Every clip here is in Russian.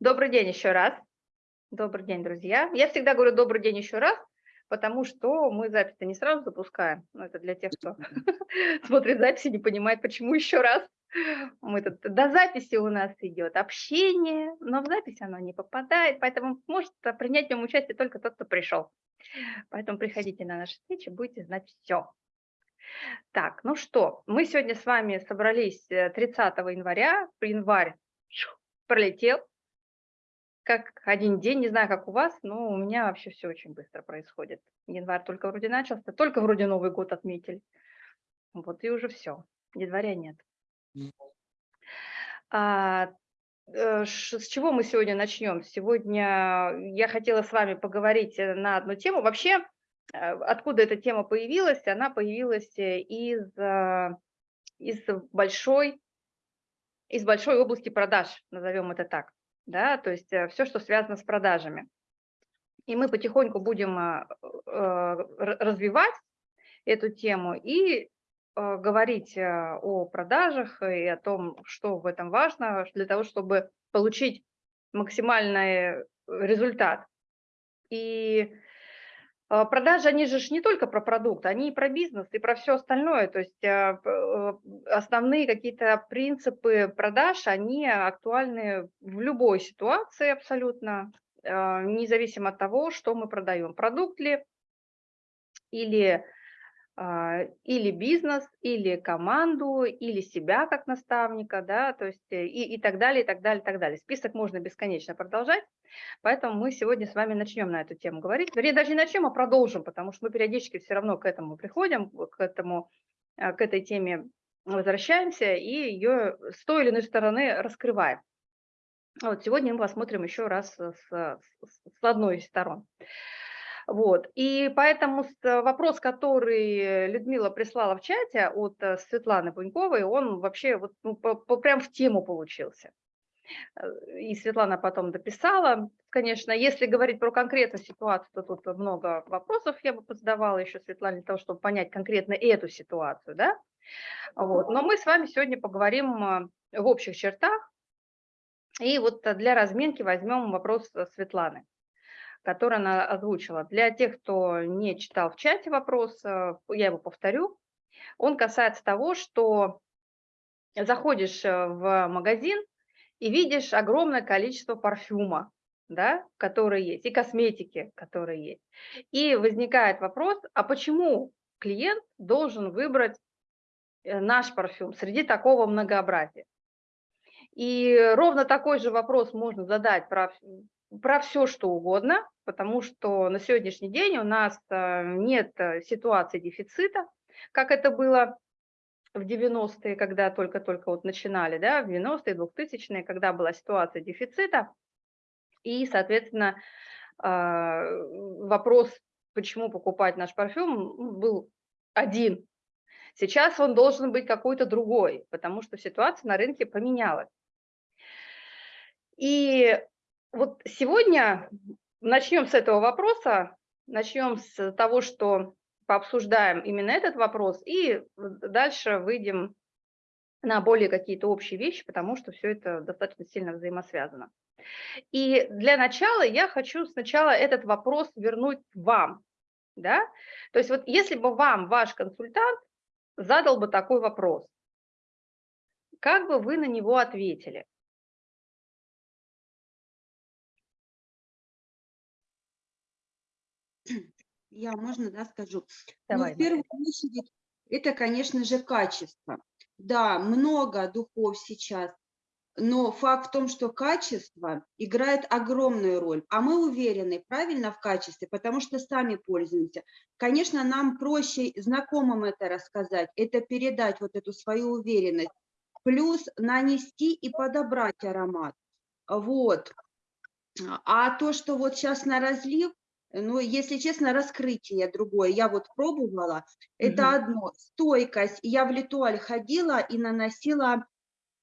Добрый день еще раз. Добрый день, друзья. Я всегда говорю добрый день еще раз, потому что мы запись не сразу запускаем. Но это для тех, кто смотрит записи, не понимает, почему еще раз. Мы тут, до записи у нас идет общение, но в запись оно не попадает, поэтому может принять в нем участие только тот, кто пришел. Поэтому приходите на наши встречи, будете знать все. Так, ну что, мы сегодня с вами собрались 30 э, января, январь пролетел, как один день, не знаю, как у вас, но у меня вообще все очень быстро происходит. Январь только вроде начался, только вроде Новый год отметили. Вот и уже все, января нет. А, э, с чего мы сегодня начнем? Сегодня я хотела с вами поговорить э, на одну тему. Вообще, э, откуда эта тема появилась? Она появилась из, из, большой, из большой области продаж, назовем это так да, то есть э, все, что связано с продажами. И мы потихоньку будем э, э, развивать эту тему и говорить о продажах и о том, что в этом важно, для того, чтобы получить максимальный результат. И продажи, они же не только про продукт, они и про бизнес, и про все остальное. То есть а, э, основные какие-то принципы продаж, они актуальны в любой ситуации абсолютно, а, независимо от того, что мы продаем. Продукт ли или а, или бизнес, или команду, или себя как наставника, да, то есть э, и, и так далее, и так далее, и так далее. Список можно бесконечно продолжать, поэтому мы сегодня с вами начнем на эту тему говорить. Вернее, даже не начнем, а продолжим, потому что мы периодически все равно к этому приходим, к, этому, э, к этой теме возвращаемся и ее с той или иной стороны раскрываем. Вот сегодня мы посмотрим еще раз с, с, с одной из сторон. Вот. И поэтому э, вопрос, который Людмила прислала в чате от э, Светланы Пуньковой, он вообще вот, ну, по, по, прям в тему получился. Э, и Светлана потом дописала. Конечно, если говорить про конкретную ситуацию, то тут много вопросов я бы задавала еще Светлане для того, чтобы понять конкретно эту ситуацию. Да? Вот. Но мы с вами сегодня поговорим в общих чертах. И вот для разминки возьмем вопрос Светланы который она озвучила. Для тех, кто не читал в чате вопрос, э, я его повторю. Он касается того, что заходишь э, в магазин и видишь огромное количество парфюма, да, которые есть, и косметики, которые есть. И возникает вопрос, а почему клиент должен выбрать э, наш парфюм среди такого многообразия? И ровно такой же вопрос можно задать про про все, что угодно, потому что на сегодняшний день у нас э, нет э, ситуации дефицита, как это было в 90-е, когда только-только вот начинали, да, в 90-е, 2000-е, когда была ситуация дефицита, и, соответственно, э, вопрос, почему покупать наш парфюм, был один. Сейчас он должен быть какой-то другой, потому что ситуация на рынке поменялась. И вот сегодня начнем с этого вопроса, начнем с того, что пообсуждаем именно этот вопрос, и дальше выйдем на более какие-то общие вещи, потому что все это достаточно сильно взаимосвязано. И для начала я хочу сначала этот вопрос вернуть вам. Да? То есть вот если бы вам ваш консультант задал бы такой вопрос, как бы вы на него ответили? Я, можно, да, скажу? Давай, ну, в первую очередь, это, конечно же, качество. Да, много духов сейчас, но факт в том, что качество играет огромную роль, а мы уверены правильно в качестве, потому что сами пользуемся. Конечно, нам проще знакомым это рассказать, это передать вот эту свою уверенность, плюс нанести и подобрать аромат. Вот. А то, что вот сейчас на разлив, ну, если честно, раскрытие другое. Я вот пробовала. Это угу. одно. Стойкость. Я в Литуаль ходила и наносила,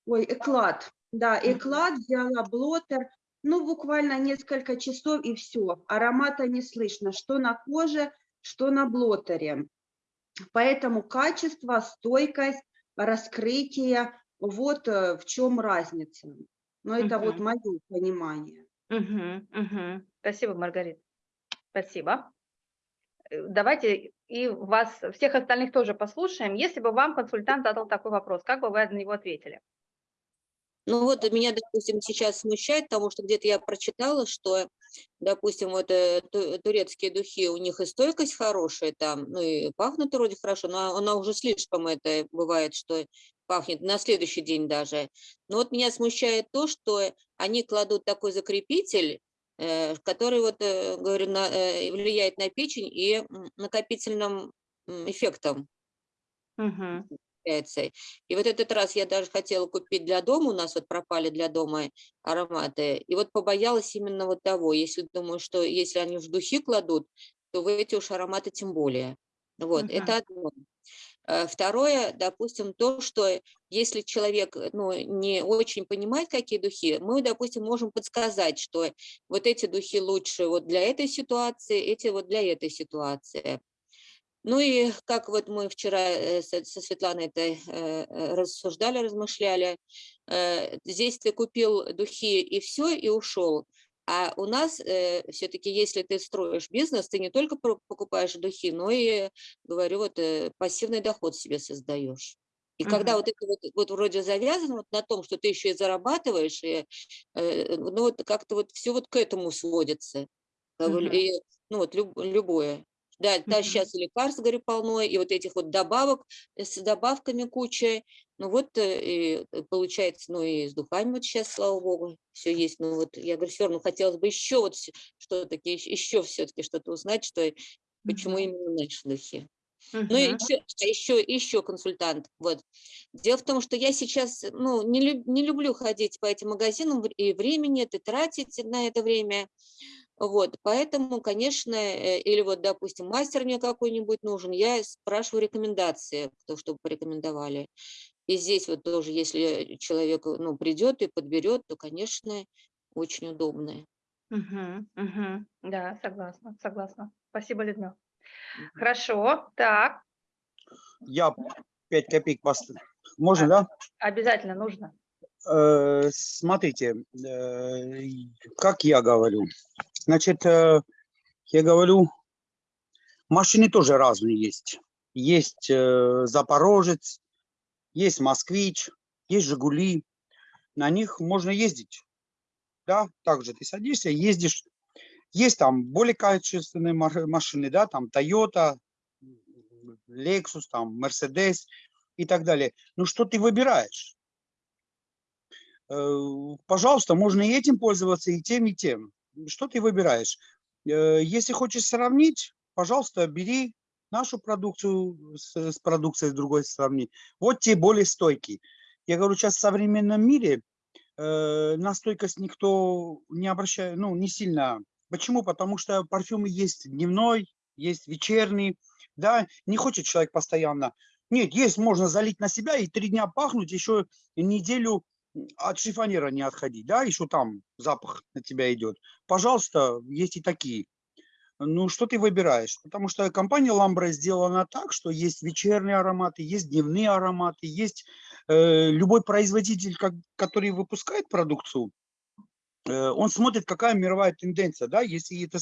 ой, эклад. Да, эклад, взяла блотер. Ну, буквально несколько часов и все. Аромата не слышно, что на коже, что на блотере. Поэтому качество, стойкость, раскрытие, вот э, в чем разница. Но это вот Мгм. мое понимание. Мгм, мгм. Спасибо, Маргарита. Спасибо. Э, Давайте и вас, всех остальных тоже послушаем. Если бы вам консультант задал такой вопрос, как бы вы на него ответили? Ну вот меня, допустим, сейчас смущает, потому что где-то я прочитала, что, допустим, вот э, ту- турецкие духи, у них и стойкость хорошая там, ну и пахнут вроде хорошо, но она уже слишком это бывает, что пахнет на следующий день даже. Но вот меня смущает то, что они кладут такой закрепитель, э, который вот, э, говорю, на- э, влияет на печень и накопительным эффектом является. И вот этот раз я даже хотела купить для дома, у нас вот пропали для дома ароматы, и вот побоялась именно вот того, если думаю, что если они в духи кладут, то в эти уж ароматы тем более. Вот, это одно. Э, Второе, допустим, то, что если человек э, ну, не очень понимает, какие духи, мы, допустим, можем подсказать, что вот эти духи лучше вот для этой ситуации, эти вот для этой ситуации. Ну и как вот мы вчера э, со Светланой это рассуждали, размышляли, здесь ты купил духи и все, и ушел. А у нас все-таки, если ты строишь бизнес, ты не только покупаешь духи, но и, говорю, вот э, пассивный доход себе создаешь. И когда Мгм. вот это вот, вот вроде завязано вот на том, что ты еще и зарабатываешь, и, э, ну вот как-то вот все вот к этому сводится. Мгм. и, ну вот люб- любое. Да, да, сейчас и лекарств, говорю, полно, и вот этих вот добавок э, с добавками куча. Ну вот э, и э, получается, ну и с духами вот сейчас, слава богу, все есть. Ну вот я говорю, все равно хотелось бы еще вот что-таки, еще все-таки что-то узнать, что почему именно наши духи. Ну и еще, еще, еще консультант. Вот. Дело в том, что я сейчас ну, не, люб- не люблю ходить по этим магазинам, и времени это тратить на это время. Вот, поэтому, конечно, э, или вот, допустим, мастер мне какой-нибудь нужен, я спрашиваю рекомендации, кто что порекомендовали. И здесь вот тоже, если человек ну, придет и подберет, то, конечно, очень удобно. Мгм. Мгм. Да, согласна, согласна. Спасибо, Людмила. Мгм. Хорошо, так, Я 5 копеек поставлю. Можно, А. да? обязательно нужно. Э, Смотрите, э, как я говорю. Значит, э, я говорю, машины тоже разные есть. Есть Запорожец, есть Москвич, есть Жигули. На них можно ездить. Да, также ты садишься, ездишь. Есть там более качественные машины, да, там Toyota, Lexus, там Mercedes и так далее. Ну что ты выбираешь? Э, Пожалуйста, можно и этим пользоваться, и тем, и тем. Что ты выбираешь? Э, Если хочешь сравнить, пожалуйста, бери нашу продукцию с, с продукцией другой сравни. Вот те более стойкие. Я говорю, сейчас в современном мире э, на стойкость никто не обращает, ну, не сильно. Почему? Потому что парфюмы есть дневной, есть вечерний, да, не хочет человек постоянно. Нет, есть, можно залить на себя и три дня пахнуть, еще неделю от шифонера не отходить, да, еще там запах на тебя идет. Пожалуйста, есть и такие. Ну, что ты выбираешь? Потому что компания Ламбра сделана так, что есть вечерние ароматы, есть дневные ароматы, есть э, любой производитель, как, который выпускает продукцию, э, он смотрит, какая мировая тенденция, да, если это,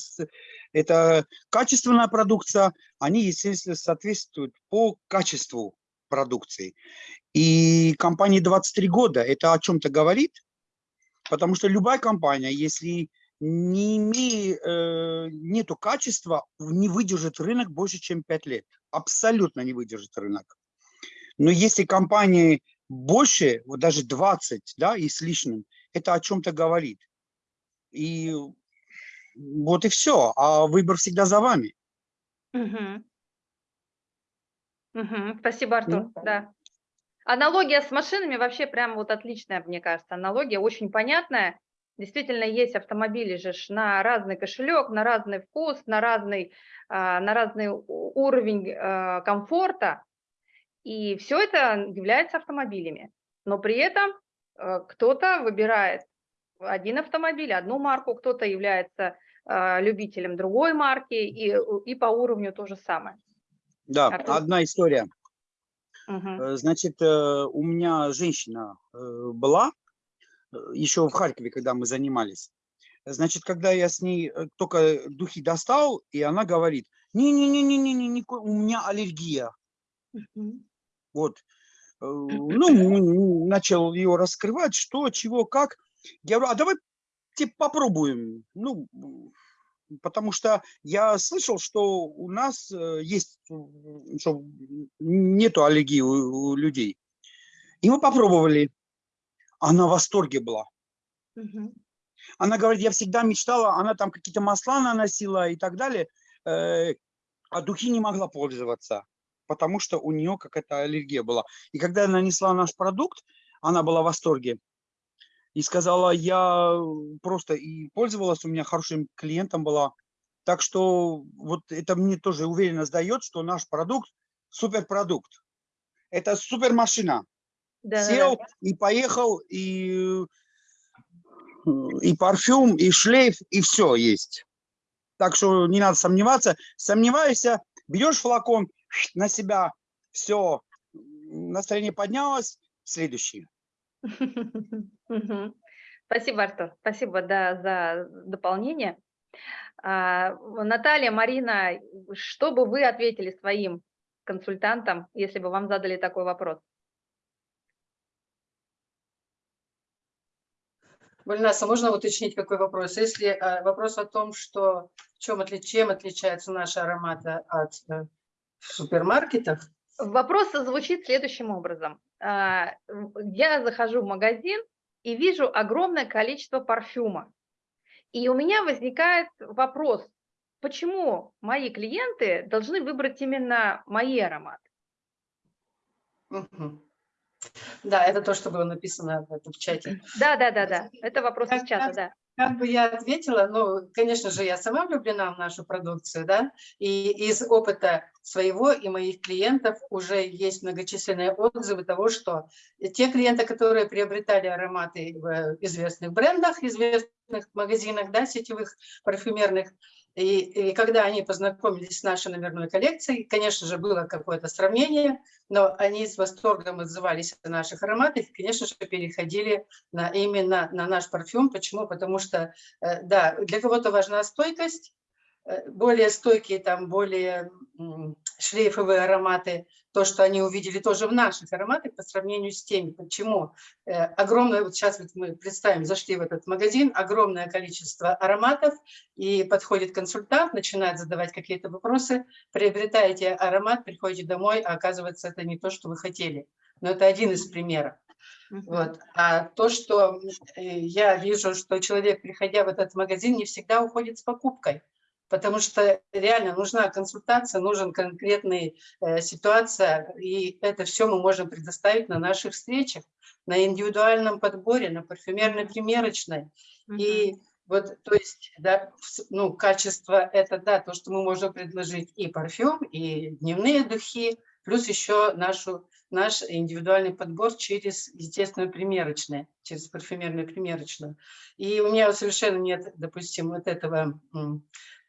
это качественная продукция, они, естественно, соответствуют по качеству продукции. И компании 23 года это о чем-то говорит, потому что любая компания, если не имея, э, нету качества, не выдержит рынок больше, чем 5 лет. Абсолютно не выдержит рынок. Но если компании больше, вот даже 20, да, и с лишним, это о чем-то говорит. И вот и все. А выбор всегда за вами. Мгм. Мгм. Спасибо, Артур. Ну. Да. Аналогия с машинами вообще прям вот отличная, мне кажется. Аналогия очень понятная. Действительно, есть автомобили же на разный кошелек, на разный вкус, на разный, а, на разный уровень а, комфорта. И все это является автомобилями. Но при этом э, кто-то выбирает один автомобиль, одну марку, кто-то является а, любителем другой марки, и, и по уровню то же самое. Да, Артур? одна история. Э, Значит, э, у меня женщина э, была, еще в Харькове, когда мы занимались. Значит, когда я с ней только духи достал, и она говорит, не-не-не-не-не, у меня аллергия. Мгм. Вот. Ну, начал ее раскрывать, что, чего, как. Я говорю, а давайте попробуем. Ну, потому что я слышал, что у нас э, есть, что нету аллергии у, у людей. И мы попробовали. Она в восторге была. Мгм. Она говорит, я всегда мечтала, она там какие-то масла наносила и так далее, э, а духи не могла пользоваться, потому что у нее какая-то аллергия была. И когда я нанесла наш продукт, она была в восторге и сказала, я просто и пользовалась, у меня хорошим клиентом была. Так что вот это мне тоже уверенно сдает, что наш продукт суперпродукт. Это супермашина. Да-да-да. Сел и поехал, и, э, и парфюм, и шлейф, и все есть. Так что не надо сомневаться. Сомневаешься, берешь флакон на себя, все, настроение поднялось, следующий. Спасибо, Артур. Спасибо да, за дополнение. А, Наталья, Марина, что бы вы ответили своим консультантам, если бы вам задали такой вопрос? Вальнаса, можно уточнить какой вопрос? Если э, вопрос о том, что в чем, чем отличаются наши ароматы от э, супермаркетов, Вопрос звучит следующим образом. А, Я захожу в магазин и вижу огромное количество парфюма. И у меня возникает вопрос, почему мои клиенты должны выбрать именно мои ароматы? Да, это то, что было написано в этом чате. Да, да, да, да. Это вопрос из Как чата, раз- да. Как бы я ответила, ну, конечно же, я сама влюблена в нашу продукцию, да, и из опыта своего и моих клиентов уже есть многочисленные отзывы того, что те клиенты, которые приобретали ароматы в известных брендах, известных магазинах, да, сетевых, парфюмерных, и, и когда они познакомились с нашей номерной коллекцией, конечно же, было какое-то сравнение, но они с восторгом отзывались о наших ароматах, и, конечно же, переходили на, именно на наш парфюм. Почему? Потому что, э, да, для кого-то важна стойкость, более стойкие, там, более шлейфовые ароматы, то, что они увидели тоже в наших ароматах по сравнению с теми. Почему? Э, Огромное, вот сейчас вот мы представим, зашли в этот магазин, огромное количество ароматов, и подходит консультант, начинает задавать какие-то вопросы, приобретаете аромат, приходите домой, а оказывается, это не то, что вы хотели. Но это один из примеров. Вот. А то, что э, я вижу, что человек, приходя в этот магазин, не всегда уходит с покупкой, потому что реально нужна консультация, нужен конкретная э, ситуация, и это все мы можем предоставить на наших встречах, на индивидуальном подборе, на парфюмерной примерочной. И вот, то есть, да, ну, качество – это, да, то, что мы можем предложить и парфюм, и дневные духи, плюс еще нашу, наш индивидуальный подбор через, естественно, примерочные, через парфюмерную примерочную. И у меня совершенно нет, допустим, вот этого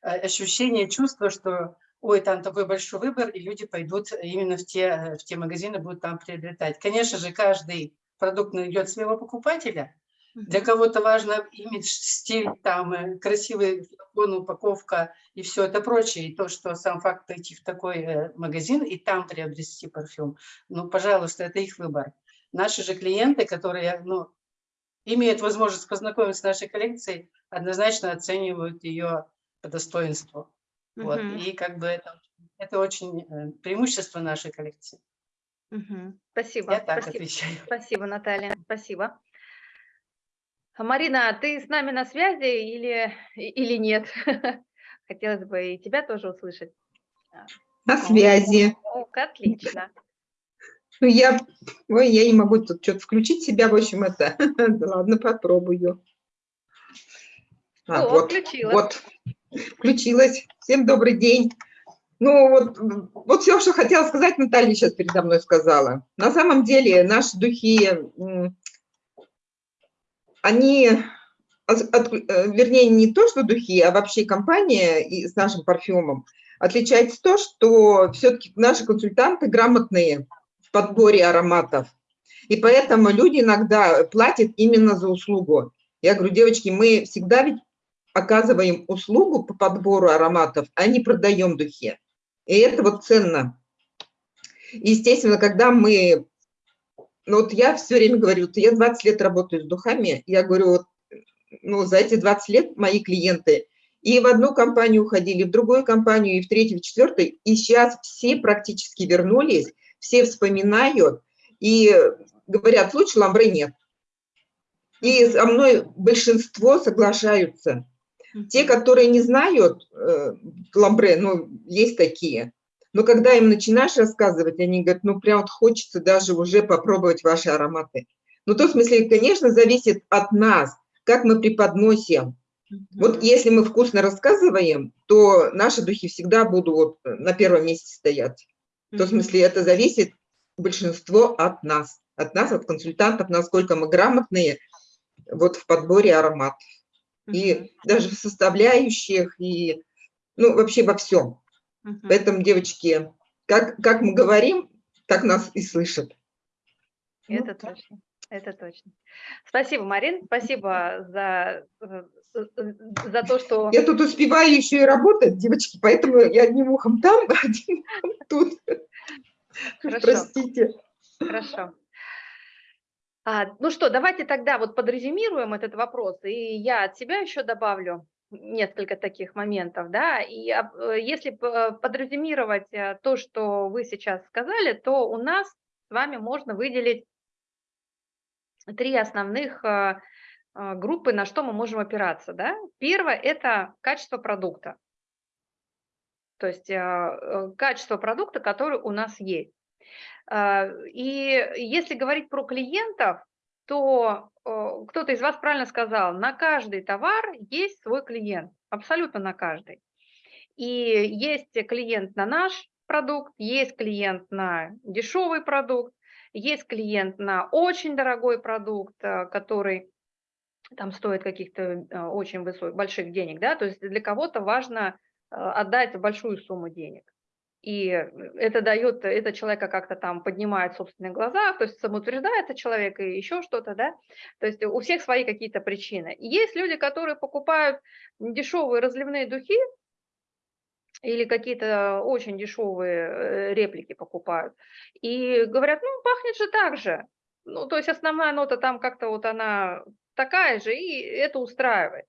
э, ощущения, чувства, что ой, там такой большой выбор, и люди пойдут именно в те, в те магазины, будут там приобретать. Конечно же, каждый продукт найдет своего покупателя, для кого-то важно имидж, стиль, там, э, красивый флакон, упаковка и все это прочее. И то, что сам факт пойти в такой э, магазин и там приобрести парфюм, ну, пожалуйста, это их выбор. Наши же клиенты, которые, ну, имеют возможность познакомиться с нашей коллекцией, однозначно оценивают ее по достоинству. Вот. Мгм. И как бы это, это очень э, преимущество нашей коллекции. Мгм. Спасибо. Я так спасибо. отвечаю. Спасибо, Наталья, спасибо. А, Марина, ты с нами на связи или, или нет? Хотелось бы и тебя тоже услышать. На связи. О, отлично. Ну, я, ой, я не могу тут что-то включить себя, в общем, это, да ладно, попробую. А, О, вот, включила. вот, включилась. Всем добрый день. Ну, вот, вот все, что хотела сказать, Наталья сейчас передо мной сказала. На самом деле наши духи, они, от- э, вернее, не то, что духи, а вообще компания и с нашим парфюмом отличается то, что все-таки наши консультанты грамотные в подборе ароматов. И поэтому люди иногда платят именно за услугу. Я говорю, девочки, мы всегда ведь оказываем услугу по подбору ароматов, а не продаем духи. И это вот ценно. Естественно, когда мы... Ну вот я все время говорю, я 20 лет работаю с духами, я говорю, вот, ну за эти 20 лет мои клиенты и в одну компанию уходили, в другую компанию, и в третью, в четвертую, и сейчас все практически вернулись, все вспоминают и говорят, лучше ламбре нет. И со мной большинство соглашаются. Те, которые не знают э, ламбре, ну, есть такие, но когда им начинаешь рассказывать, они говорят, ну, прям вот хочется даже уже попробовать ваши ароматы. Ну, то, в смысле, конечно, зависит от нас, как мы преподносим. Вот если мы вкусно рассказываем, то наши духи всегда будут вот на первом месте стоять. То, в смысле, это зависит большинство от нас, от нас, от консультантов, насколько мы грамотные вот в подборе ароматов. И даже в составляющих, и ну, вообще во всем. Поэтому, девочки, как, как мы говорим, так нас и слышат. Это точно. Это точно. Спасибо, Марин, спасибо за, э, за то, что... Я тут успеваю еще и работать, девочки, поэтому я одним ухом там, одним ухом тут. Хорошо. Простите. Хорошо. А, ну что, давайте тогда вот подрезюмируем этот вопрос, и я от себя еще добавлю несколько таких моментов, да, и э, если подрезюмировать э, то, что вы сейчас сказали, то у нас с вами можно выделить три основных э, группы, на что мы можем опираться, да. Первое – это качество продукта, то есть качество продукта, который у нас есть. А, и если говорить про клиентов, то кто-то из вас правильно сказал, на каждый товар есть свой клиент, абсолютно на каждый. И есть клиент на наш продукт, есть клиент на дешевый продукт, есть клиент на очень дорогой продукт, э, который там стоит каких-то э, очень высоких, больших денег, да, то есть для кого-то важно э, отдать большую сумму денег и это дает, это человека как-то там поднимает в собственных глазах, то есть самоутверждается человек и еще что-то, да, то есть у всех свои какие-то причины. И есть люди, которые покупают дешевые разливные духи или какие-то очень дешевые э, реплики покупают и говорят, ну, пахнет же так же, ну, то есть основная нота там как-то вот она такая же, и это устраивает.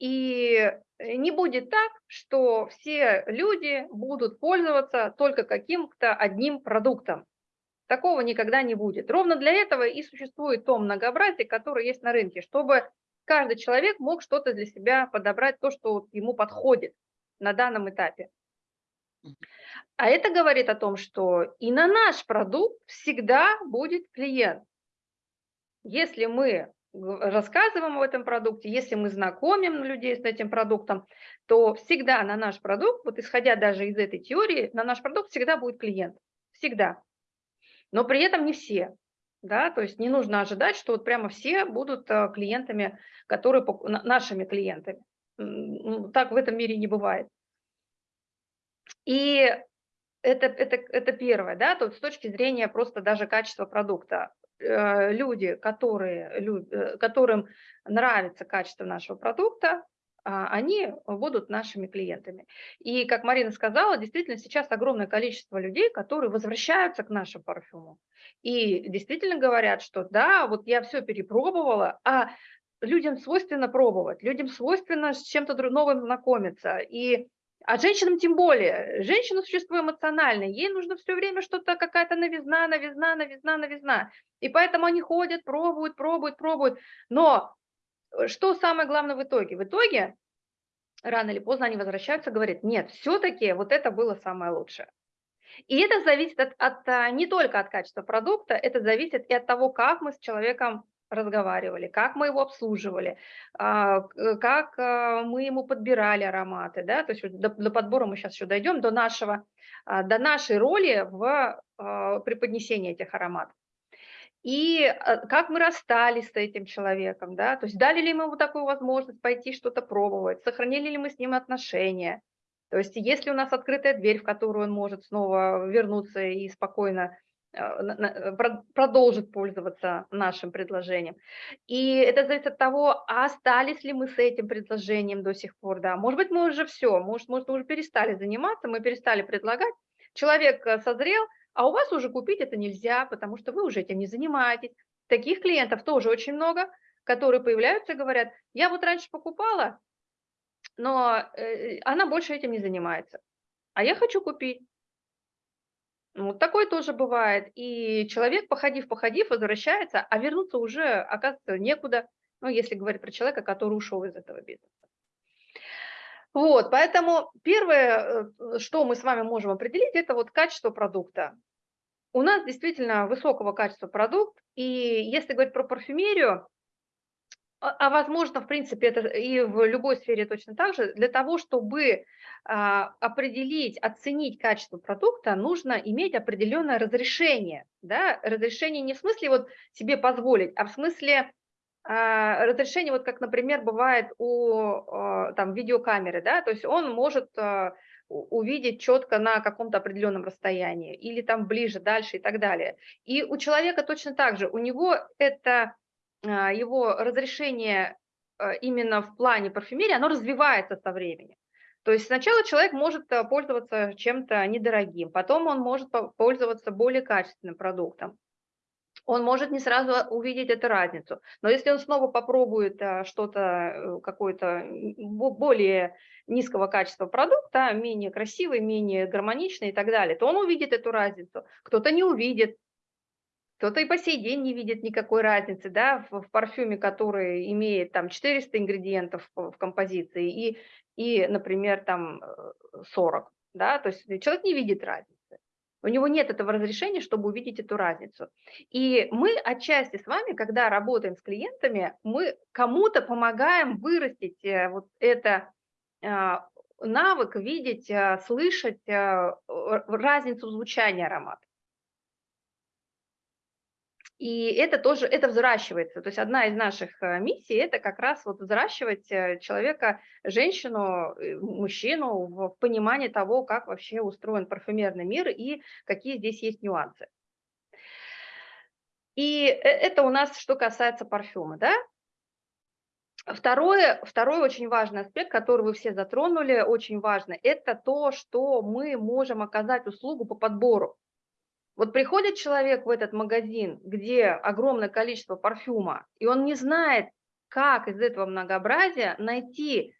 И Э, не будет так, что все люди будут пользоваться только каким-то одним продуктом. Такого никогда не будет. Ровно для этого и существует то многообразие, которое есть на рынке, чтобы каждый человек мог что-то для себя подобрать, то, что ему подходит на данном этапе. А это говорит о том, что и на наш продукт всегда будет клиент. Если мы рассказываем об этом продукте, если мы знакомим людей с этим продуктом, то всегда на наш продукт, вот исходя даже из этой теории, на наш продукт всегда будет клиент. Всегда. Но при этом не все. Да, то есть не нужно ожидать, что вот прямо все будут э, клиентами, которые нашими клиентами. Так в этом мире не бывает. И это, это, это первое, да, то с точки зрения просто даже качества продукта. Э, люди, которые, э, которым нравится качество нашего продукта, а, они будут нашими клиентами. И, как Марина сказала, действительно сейчас огромное количество людей, которые возвращаются к нашему парфюму. И действительно говорят, что да, вот я все перепробовала, а людям свойственно пробовать, людям свойственно с чем-то новым знакомиться. И а женщинам тем более. Женщина – существо эмоциональное. Ей нужно все время что-то, какая-то новизна, новизна, новизна, новизна. И поэтому они ходят, пробуют, пробуют, пробуют. Но э, что самое главное в итоге? В итоге рано или поздно они возвращаются, говорят, нет, все-таки вот это было самое лучшее. И это зависит от, от, а, не только от качества продукта, это зависит и от того, как мы с человеком разговаривали, как мы его обслуживали, а, как а, мы ему подбирали ароматы, да, то есть до, до подбора мы сейчас еще дойдем, до, нашего, а, до нашей роли в преподнесении этих ароматов. И как мы расстались с этим человеком, да, то есть дали ли мы ему такую возможность пойти что-то пробовать, сохранили ли мы с ним отношения, то есть если у нас открытая дверь, в которую он может снова вернуться и спокойно э, э, про- продолжит пользоваться нашим предложением. И это зависит от того, а остались ли мы с этим предложением до сих пор, да. Может быть, мы уже все, может, может, мы уже перестали заниматься, мы перестали предлагать. Человек э, созрел, а у вас уже купить это нельзя, потому что вы уже этим не занимаетесь. Таких клиентов тоже очень много, которые появляются и говорят, я вот раньше покупала, но э, она больше этим не занимается, а я хочу купить. Вот такое тоже бывает. И человек, походив, походив, возвращается, а вернуться уже, оказывается, некуда, ну, если говорить про человека, который ушел из этого бизнеса. Вот, поэтому первое, э, что мы с вами можем определить, это вот качество продукта. У нас действительно высокого качества продукт, и если говорить про парфюмерию, а, а возможно, в принципе, это и в любой сфере точно так же, для того, чтобы а, определить, оценить качество продукта, нужно иметь определенное разрешение. Да? Разрешение не в смысле вот себе позволить, а в смысле а, разрешение, вот как, например, бывает у там, видеокамеры, да? то есть он может увидеть четко на каком-то определенном расстоянии или там ближе, дальше и так далее. И у человека точно так же, у него это его разрешение а, именно в плане парфюмерии, оно развивается со временем. То есть сначала человек может а, пользоваться чем-то недорогим, потом он может по- пользоваться более качественным продуктом. Он может не сразу увидеть эту разницу, но если он снова попробует а, что-то, э, бо- более низкого качества продукта, менее красивый, менее гармоничный и так далее, то он увидит эту разницу. Кто-то не увидит, кто-то и по сей день не видит никакой разницы, да, в, в парфюме, который имеет там 400 ингредиентов в композиции и, и, например, там э, 40, да, то есть человек не видит разницы. У него нет этого разрешения, чтобы увидеть эту разницу. И мы отчасти с вами, когда работаем с клиентами, мы кому-то помогаем вырастить э, вот это а, навык видеть, слышать разницу звучания аромата. И это тоже, это взращивается. То есть одна из наших э, миссий – это как раз вот взращивать э, человека, женщину, э, мужчину в понимании того, как вообще устроен парфюмерный мир и какие здесь есть нюансы. И это у нас что касается парфюма, да? Второе, второй очень важный аспект, который вы все затронули, очень важно, это то, что мы можем оказать услугу по подбору. Вот приходит человек в этот магазин, где огромное количество парфюма, и он не знает, как из этого многообразия найти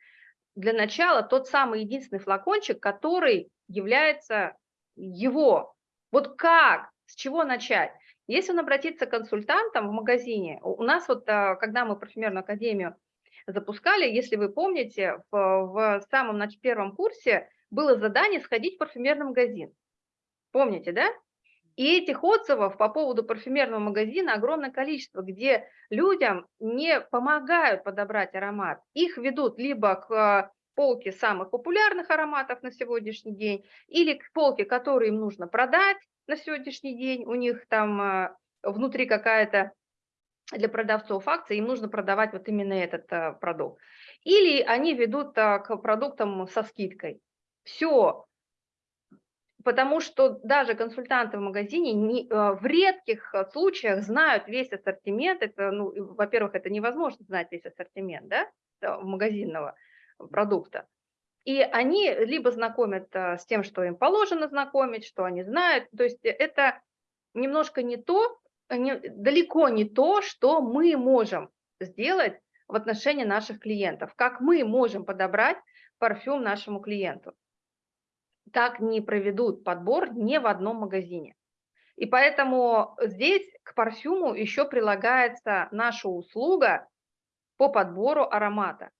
для начала тот самый единственный флакончик, который является его. Вот как, с чего начать? Если он обратится к консультантам в магазине, у нас вот, а, когда мы парфюмерную академию запускали, если вы помните, в, в самом нач- первом курсе было задание сходить в парфюмерный магазин. Помните, да? И этих отзывов по поводу парфюмерного магазина огромное количество, где людям не помогают подобрать аромат. Их ведут либо к а, полке самых популярных ароматов на сегодняшний день, или к полке, которые им нужно продать на сегодняшний день. У них там а, внутри какая-то для продавцов акция, им нужно продавать вот именно этот а, продукт. Или они ведут к продуктам со скидкой. Все, потому что даже консультанты в магазине не- э, в редких э, случаях знают весь ассортимент. Это, ну, во-первых, это невозможно знать весь ассортимент, да, э, магазинного продукта. И они либо знакомят с тем, что им положено знакомить, что они знают. То есть это немножко не то, не- далеко не то, что мы можем сделать в отношении наших клиентов. Как мы можем подобрать парфюм нашему клиенту так не проведут подбор ни в одном магазине. И поэтому здесь к парфюму еще прилагается наша услуга по подбору аромата.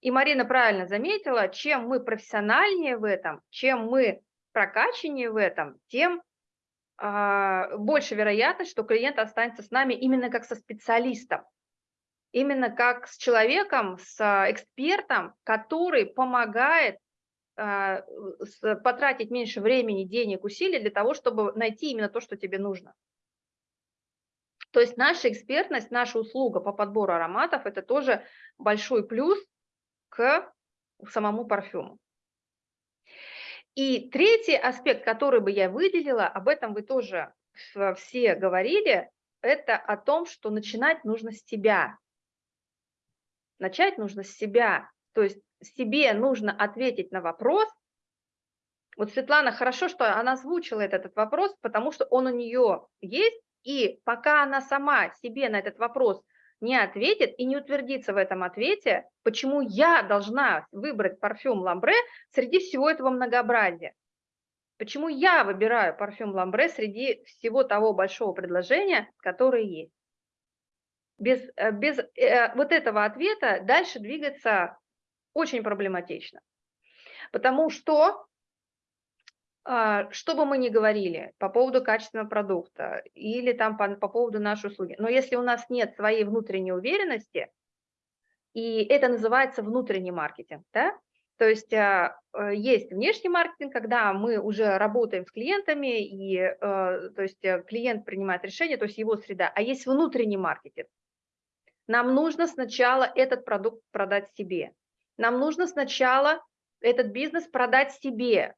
И Марина правильно заметила, чем мы профессиональнее в этом, чем мы прокачаннее в этом, тем а, больше вероятность, что клиент останется с нами именно как со специалистом, именно как с человеком, с а, экспертом, который помогает потратить меньше времени, денег, усилий для того, чтобы найти именно то, что тебе нужно. То есть наша экспертность, наша услуга по подбору ароматов – это тоже большой плюс к самому парфюму. И третий аспект, который бы я выделила, об этом вы тоже все говорили, это о том, что начинать нужно с себя. Начать нужно с себя. То есть себе нужно ответить на вопрос. Вот Светлана, хорошо, что она озвучила этот, этот вопрос, потому что он у нее есть, и пока она сама себе на этот вопрос не ответит и не утвердится в этом ответе, почему я должна выбрать парфюм Ламбре среди всего этого многообразия. Почему я выбираю парфюм Ламбре среди всего того большого предложения, которое есть. Без, э, без э, вот этого ответа дальше двигаться очень проблематично. Потому что, а, что бы мы ни говорили по поводу качественного продукта или там по, по поводу нашей услуги, но если у нас нет своей внутренней уверенности, и это называется внутренний маркетинг, да, то есть а, э, есть внешний маркетинг, когда мы уже работаем с клиентами, и э, то есть э, клиент принимает решение, то есть его среда, а есть внутренний маркетинг. Нам нужно сначала этот продукт продать себе. Нам нужно сначала этот бизнес продать себе.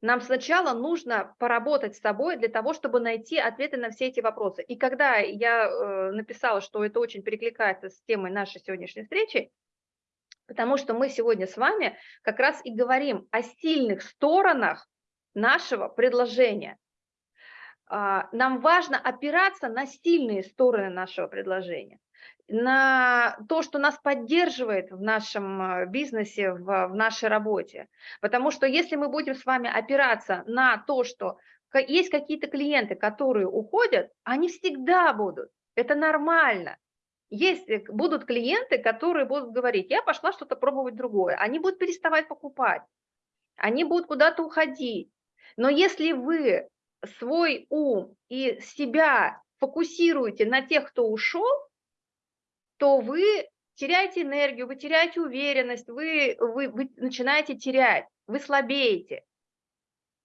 Нам сначала нужно поработать с собой для того, чтобы найти ответы на все эти вопросы. И когда я э, написала, что это очень перекликается с темой нашей сегодняшней встречи, потому что мы сегодня с вами как раз и говорим о сильных сторонах нашего предложения. А, нам важно опираться на сильные стороны нашего предложения на то, что нас поддерживает в нашем э, бизнесе, в, в нашей работе. Потому что если мы будем с вами опираться на то, что есть какие-то клиенты, которые уходят, они всегда будут. Это нормально. Есть, э, будут клиенты, которые будут говорить, я пошла что-то пробовать другое. Они будут переставать покупать, они будут куда-то уходить. Но если вы свой ум и себя фокусируете на тех, кто ушел, то вы теряете энергию, вы теряете уверенность, вы, вы, вы начинаете терять, вы слабеете.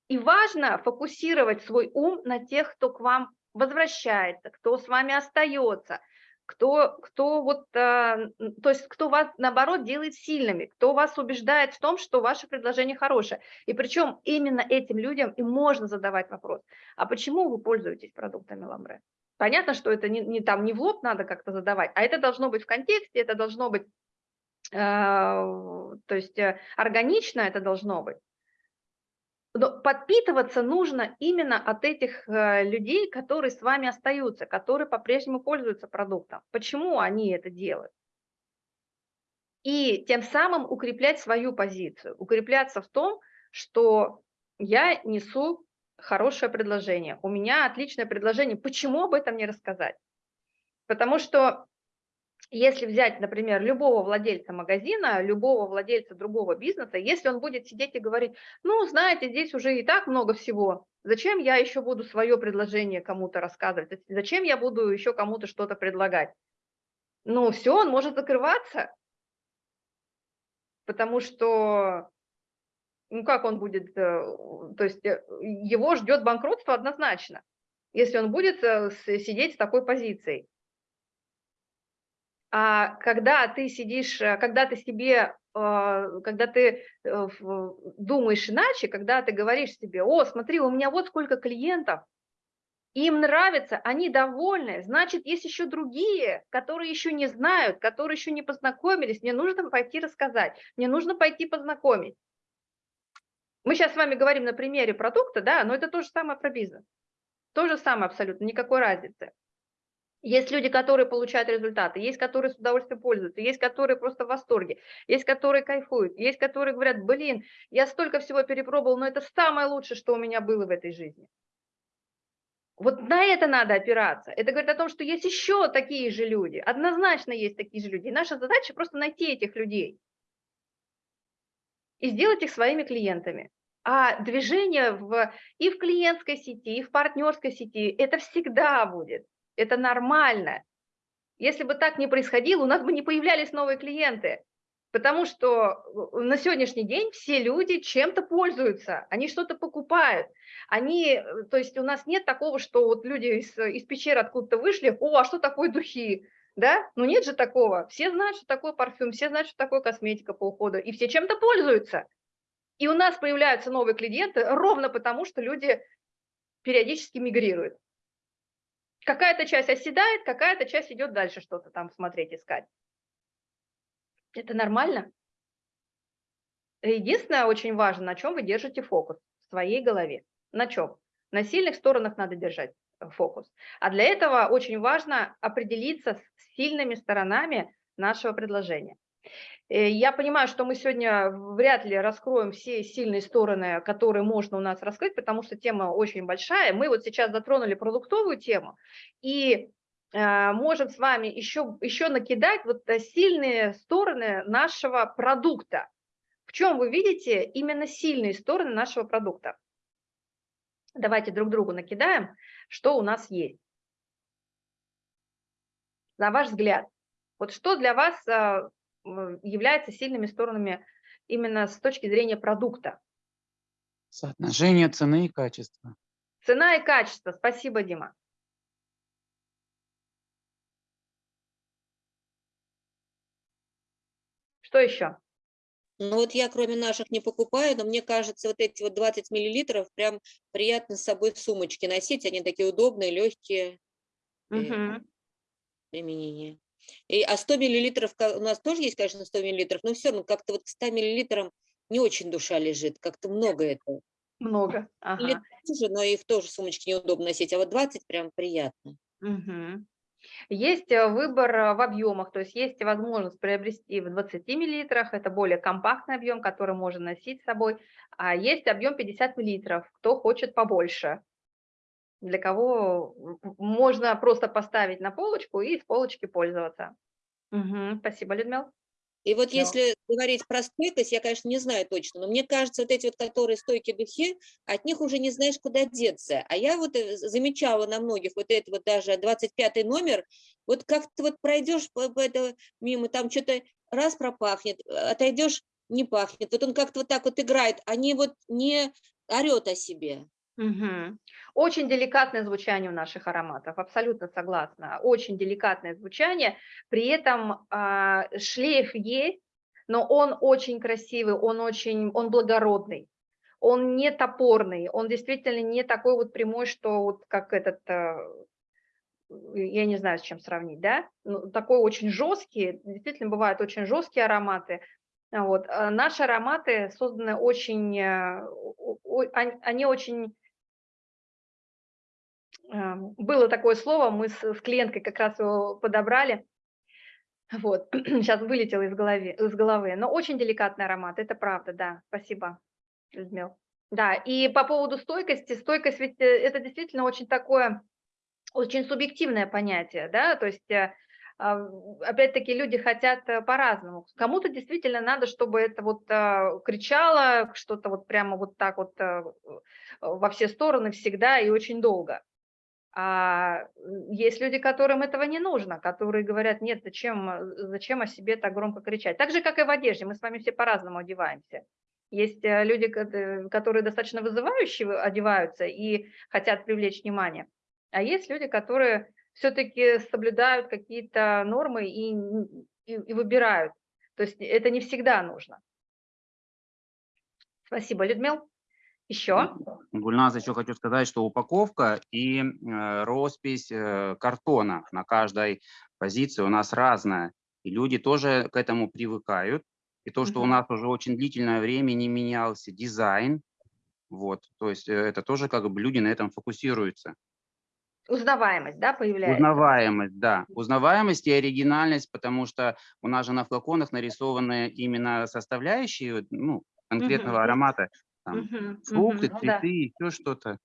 И важно фокусировать свой ум на тех, кто к вам возвращается, кто с вами остается, кто, кто вот, э, то есть кто вас, наоборот, делает сильными, кто вас убеждает в том, что ваше предложение хорошее. И причем именно этим людям и можно задавать вопрос, а почему вы пользуетесь продуктами Ламбре? Понятно, что это не, не там, не в лоб надо как-то задавать, а это должно быть в контексте, это должно быть, э, то есть э, органично это должно быть. Но подпитываться нужно именно от этих э, людей, которые с вами остаются, которые по-прежнему пользуются продуктом. Почему они это делают? И тем самым укреплять свою позицию, укрепляться в том, что я несу хорошее предложение, у меня отличное предложение, почему об этом не рассказать? Потому что если взять, например, любого владельца магазина, любого владельца другого бизнеса, если он будет сидеть и говорить, ну, знаете, здесь уже и так много всего, зачем я еще буду свое предложение кому-то рассказывать, зачем я буду еще кому-то что-то предлагать? Ну, все, он может закрываться, потому что ну как он будет, э, то есть э, его ждет банкротство однозначно, если он будет э, сидеть с такой позицией. А когда ты сидишь, когда ты себе, когда ты думаешь иначе, когда ты говоришь себе, о, смотри, у меня вот сколько клиентов, им нравится, они довольны, значит, есть еще другие, которые еще не знают, которые еще не познакомились, мне нужно пойти рассказать, мне нужно пойти познакомить. Мы сейчас с вами говорим на примере продукта, да, но это то же самое про бизнес. То же самое абсолютно, никакой разницы. Есть люди, которые получают результаты, есть, которые с удовольствием пользуются, есть, которые просто в восторге, есть, которые кайфуют, есть, которые говорят, блин, я столько всего перепробовал, но это самое лучшее, что у меня было в этой жизни. Вот на это надо опираться. Это говорит о том, что есть еще такие же люди, однозначно есть такие же люди. И наша задача просто найти этих людей и сделать их своими клиентами. А движение в, и в клиентской сети, и в партнерской сети, это всегда будет, это нормально. Если бы так не происходило, у нас бы не появлялись новые клиенты, потому что э, на сегодняшний день все люди чем-то пользуются, они что-то покупают. Они, э, то есть у нас нет такого, что вот люди из, из пещеры откуда-то вышли, о, а что такое духи? Да? Ну нет же такого. Все знают, что такое парфюм, все знают, что такое косметика по уходу, и все чем-то пользуются. И у нас появляются новые клиенты ровно потому, что люди периодически мигрируют. Какая-то часть оседает, какая-то часть идет дальше что-то там смотреть, искать. Это нормально. Единственное, очень важно, на чем вы держите фокус в своей голове. На чем? На сильных сторонах надо держать фокус. А для этого очень важно определиться с сильными сторонами нашего предложения. Э, Я понимаю, что мы сегодня вряд ли раскроем все сильные стороны, которые можно у нас раскрыть, потому что тема очень большая. Мы вот сейчас затронули продуктовую тему и э, можем с вами еще, еще накидать вот э, сильные стороны нашего продукта. В чем вы видите именно сильные стороны нашего продукта? Давайте друг другу накидаем, что у нас есть. На ваш взгляд, вот что для вас а, является сильными сторонами именно с точки зрения продукта? Соотношение цены и качества. Цена и качество. Спасибо, Дима. Что еще? Ну вот я кроме наших не покупаю, но мне кажется, вот эти вот 20 миллилитров прям приятно с собой в сумочке носить. Они такие удобные, легкие э, Мгм. применение. И, а 100 миллилитров, у нас тоже есть, конечно, 100 миллилитров, но все равно как-то вот к 100 миллилитрам не очень душа лежит, как-то много это. Много. Ага. тоже, но их тоже в сумочке неудобно носить, а вот 20 прям приятно. Мгм. Есть э, выбор э, в объемах, то есть есть возможность приобрести в 20 миллилитрах, это более компактный объем, который можно носить с собой, а есть объем 50 миллилитров, кто хочет побольше, для кого можно просто поставить на полочку и с полочки пользоваться. Мгм. Спасибо, Людмила. И вот Да. если говорить про стойкость, я, конечно, не знаю точно, но мне кажется, вот эти вот, которые стойкие духи, от них уже не знаешь, куда деться. А я вот э, замечала на многих вот это вот даже 25 номер, вот как-то вот пройдешь по, по это мимо, там что-то раз пропахнет, э, отойдешь, не пахнет. Вот он как-то вот так вот играет, они вот не орет о себе. Мгм. Очень деликатное звучание у наших ароматов, абсолютно согласна. Очень деликатное звучание, при этом а, шлейф есть, но он очень красивый, он очень, он благородный, он не топорный, он действительно не такой вот прямой, что вот как этот, а, я не знаю, с чем сравнить, да? Ну, такой очень жесткий, действительно бывают очень жесткие ароматы. Вот. а Наши ароматы созданы очень, э, они очень было такое слово, мы с, с клиенткой как раз его подобрали. Вот, сейчас вылетело из головы, из головы. Но очень деликатный аромат, это правда, да. Спасибо, Людмил. Да, и по поводу стойкости, стойкость ведь э, это действительно очень такое, очень субъективное понятие, да, то есть э, а, опять-таки люди хотят э, по-разному. Кому-то действительно надо, чтобы это вот а, кричало, что-то вот прямо вот так вот а, во все стороны всегда и очень долго. А есть люди, которым этого не нужно, которые говорят, нет, зачем, э, зачем о себе так громко кричать. Так же, как и в одежде, мы с вами все по-разному одеваемся. Есть э, люди, э, которые достаточно вызывающе вы- одеваются и хотят привлечь внимание, а есть люди, которые все-таки соблюдают какие-то нормы и, и, и выбирают. То есть это не всегда нужно. Спасибо, Людмил. Еще? Гульназ, еще хочу сказать, что упаковка и э, роспись э, картона на каждой позиции у нас разная. И люди тоже к этому привыкают. И то, что у Мгм. нас уже очень длительное время не менялся дизайн, вот, то есть э, это тоже как бы люди на этом фокусируются. Узнаваемость, да, появляется? Узнаваемость, да. Узнаваемость и оригинальность, потому что у нас же на флаконах нарисованы именно составляющие ну, конкретного аромата. Там, Мгм, фрукты, мгм, ну да. цветы, еще что-то.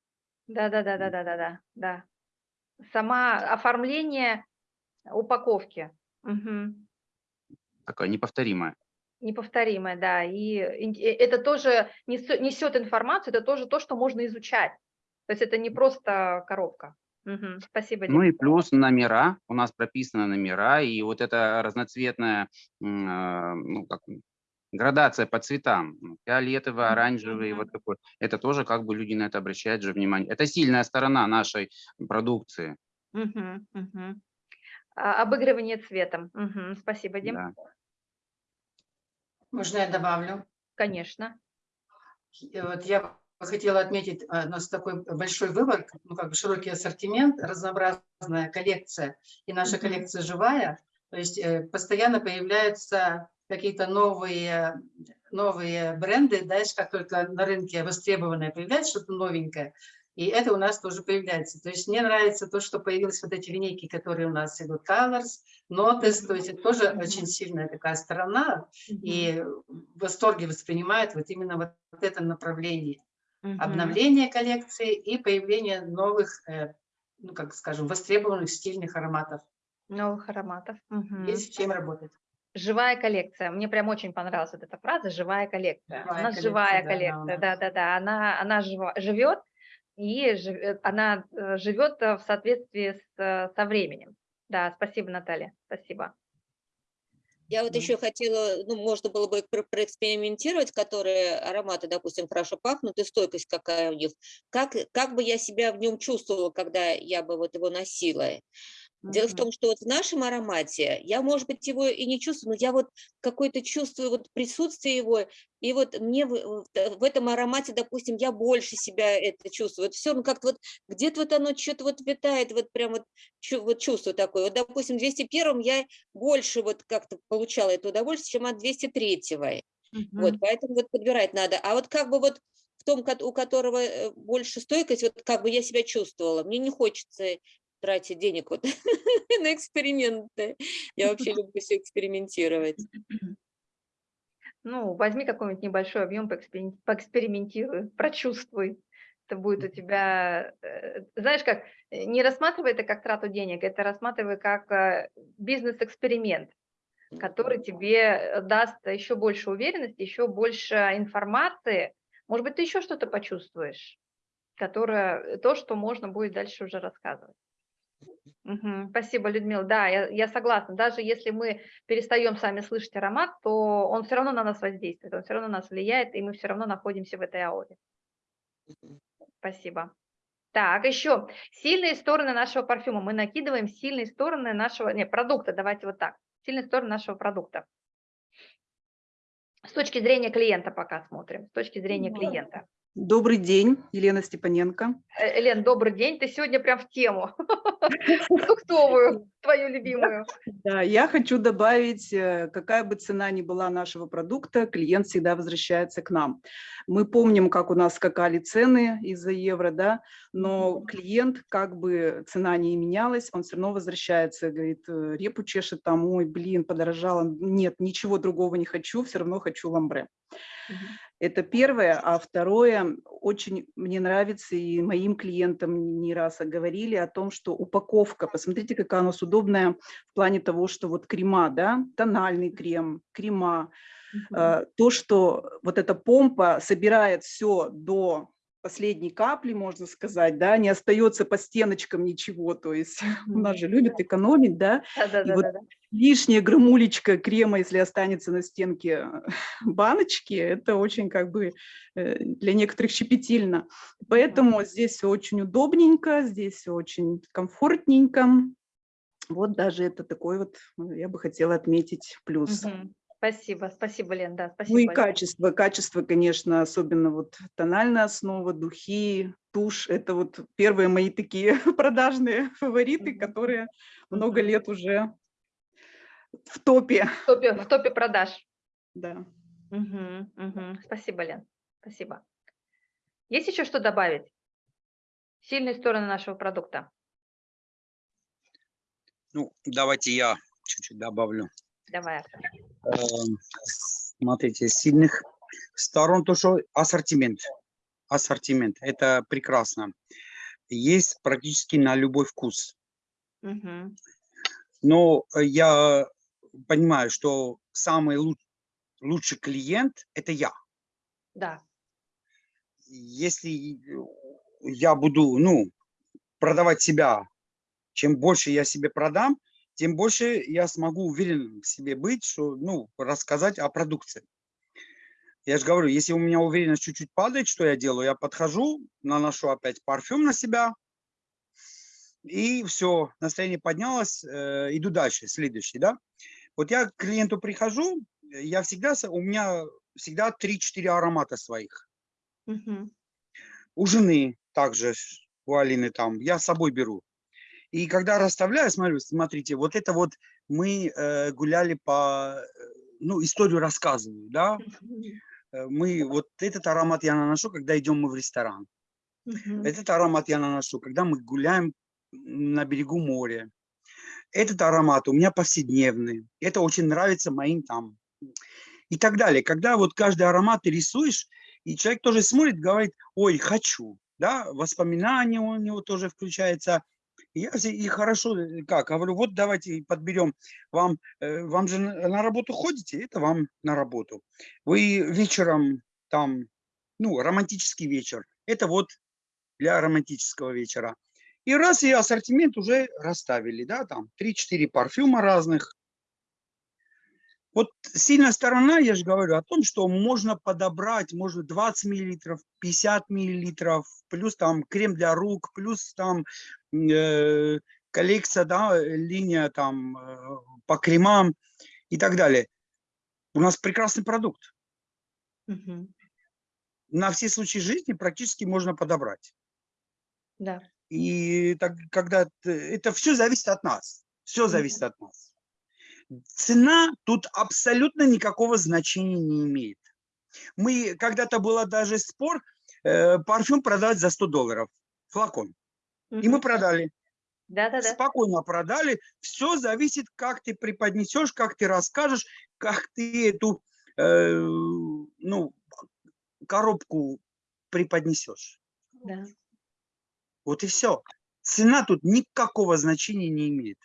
Да, да, да, да, да, да, да, да. Сама оформление упаковки. Мгм. Такое неповторимое. Неповторимое, да. И ин- э, это тоже несё- несет информацию, это тоже то, что можно изучать. То есть это не просто коробка. Мгм. Спасибо, Ну Дим. и плюс номера, у нас прописаны номера, и вот эта разноцветная м, а, ну, как, м, градация по цветам, фиолетовый, оранжевый, вот такой, это тоже как бы люди на это обращают же внимание. Это сильная сторона нашей продукции. А, Обыгрывание цветом. Спасибо, Дим. Да. Можно я добавлю? Конечно. Вот я бы хотела отметить, а, у нас такой большой выбор, ну, как бы широкий ассортимент, разнообразная коллекция, и наша коллекция живая, то есть э, постоянно появляются какие-то новые, новые бренды, дальше как только на рынке востребованное появляется что-то новенькое, и это у нас тоже появляется. То есть мне нравится то, что появились вот эти линейки, которые у нас идут, Colors, Notice, то есть это тоже Мгм. очень сильная такая сторона, Мгм. и в восторге воспринимает вот именно вот это направление Мгм. обновление коллекции и появление новых, э, ну, как скажем, востребованных стильных ароматов. Новых ароматов. Мгм. Есть с чем работать. Живая коллекция. Мне прям очень понравилась вот эта фраза «живая коллекция». Живая у нас коллекция, живая да, коллекция, да-да-да. Она, она жива- живет, и жив- она э, живет э, в соответствии с, э, со временем. Да, спасибо, Наталья, спасибо. Я вот еще хотела, ну, можно было бы про- проэкспериментировать, которые ароматы, допустим, хорошо пахнут, и стойкость какая у них. Как, как бы я себя в нем чувствовала, когда я бы вот его носила? Дело в том, что вот в нашем аромате я, может быть, его и не чувствую, но я вот какое-то чувствую вот присутствие его, и вот мне в, в- в этом аромате, допустим, я больше себя это чувствую. все, ну как-то вот где-то вот оно что-то вот витает, вот прям вот, чу- вот чувство такое. Вот, допустим, в 201 я больше вот как-то получала это удовольствие, чем от 203-го. Вот, Мгм. поэтому вот подбирать надо. А вот как бы вот в том, у которого э, больше стойкость, вот как бы я себя чувствовала. Мне не хочется тратить денег вот на эксперименты. Я вообще люблю все экспериментировать. Ну, возьми какой-нибудь небольшой объем, поэксперим- поэкспериментируй, прочувствуй. Это будет у тебя, э, знаешь как, э, не рассматривай это как трату денег, это рассматривай как э, бизнес-эксперимент, который тебе даст еще больше уверенности, еще больше информации. Может быть, ты еще что-то почувствуешь, которое, то, что можно будет дальше уже рассказывать. Спасибо, Людмила. Да, я, я согласна. Даже если мы перестаем сами слышать аромат, то он все равно на нас воздействует, он все равно на нас влияет, и мы все равно находимся в этой ауре. Спасибо. Так, еще сильные стороны нашего парфюма. Мы накидываем сильные стороны нашего, не, продукта, давайте вот так. Сильные стороны нашего продукта. С точки зрения клиента пока смотрим, с точки зрения клиента. Добрый день, Елена Степаненко. Э, Лен, добрый день. Ты сегодня прям в тему. Продуктовую, твою любимую. Да, я хочу добавить, э, какая бы цена ни была нашего продукта, клиент всегда возвращается к нам. Мы помним, как у нас скакали цены из-за евро, да, но клиент, как бы цена не менялась, он все равно возвращается, говорит, э, репу чешет там, ой, блин, подорожало, нет, ничего другого не хочу, все равно хочу ламбре. Это первое. А второе, очень мне нравится, и моим клиентам не раз говорили о том, что упаковка, посмотрите, какая у нас удобная в плане того, что вот крема, да, тональный крем, крема, э, то, что вот эта помпа собирает все до последней капли, можно сказать, да, не остается по стеночкам ничего, то есть у нас же любят экономить, да, Да, да, И да, вот да, да. лишняя грамулечка крема, если останется на стенке баночки, это очень как бы э, для некоторых щепетильно. Поэтому здесь все очень удобненько, здесь все очень комфортненько. Вот даже это такой вот, э, я бы хотела отметить плюс. Мгм. Спасибо, спасибо, Лен, да, спасибо. Ну и большое. качество, качество, конечно, особенно вот тональная основа, духи, тушь, это вот первые мои такие продажные фавориты, которые много лет уже в топе, В топе, в топе продаж. да. Мгм, мгм. Спасибо, Лен, спасибо. Есть еще что добавить? Сильные стороны нашего продукта. Ну, давайте я чуть-чуть добавлю. Давай. Эм, Смотрите, сильных сторон то, что ассортимент. Ассортимент, это прекрасно. Есть практически на любой вкус. Мгм. Но э, я понимаю, что самый лу- лучший клиент – это я. Да. Если я буду, ну, продавать себя, чем больше я себе продам, тем больше я смогу уверен в себе быть, что, ну, рассказать о продукции. Я же говорю, если у меня уверенность чуть-чуть падает, что я делаю, я подхожу, наношу опять парфюм на себя, и все, настроение поднялось, э, иду дальше, следующий, да. Вот я к клиенту прихожу, я всегда, у меня всегда 3-4 аромата своих. Мгм. У жены также, у Алины там, я с собой беру. И когда расставляю, смотрю, смотрите, вот это вот мы э, гуляли по, э, ну, историю рассказываю, да. Э, мы, вот этот аромат я наношу, когда идем мы в ресторан. Этот аромат я наношу, когда мы гуляем на берегу моря. Этот аромат у меня повседневный. Это очень нравится моим там. И так далее. Когда вот каждый аромат ты рисуешь, и человек тоже смотрит, говорит, ой, хочу. Да, воспоминания у него тоже включается. Я и хорошо, э, как, говорю, вот давайте подберем вам, э, вам же на работу ходите, это вам на работу. Вы вечером там, ну, романтический вечер, это вот для романтического вечера. И раз и ассортимент уже расставили, да, там 3-4 парфюма разных. Вот сильная сторона, я же говорю о том, что можно подобрать, может 20 миллилитров, 50 миллилитров, плюс там крем для рук, плюс там э, коллекция, да, линия там э, по кремам и так далее. У нас прекрасный продукт. Мгм. На все случаи жизни практически можно подобрать. Да. И так, когда это все зависит от нас. Все зависит от нас. Цена тут абсолютно никакого значения не имеет. Мы когда-то было даже спор э, парфюм продать за 100 долларов флакон. И мы продали. Да-да-да. Спокойно продали. Все зависит, как ты преподнесешь, как ты расскажешь, как ты эту э, ну, коробку преподнесешь. Да. Вот и все. Цена тут никакого значения не имеет.